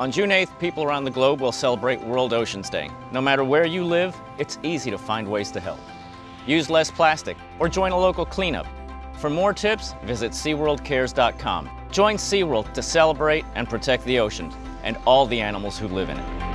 On June 8th, people around the globe will celebrate World Oceans Day. No matter where you live, it's easy to find ways to help. Use less plastic or join a local cleanup. For more tips, visit SeaWorldCares.com. Join SeaWorld to celebrate and protect the ocean and all the animals who live in it.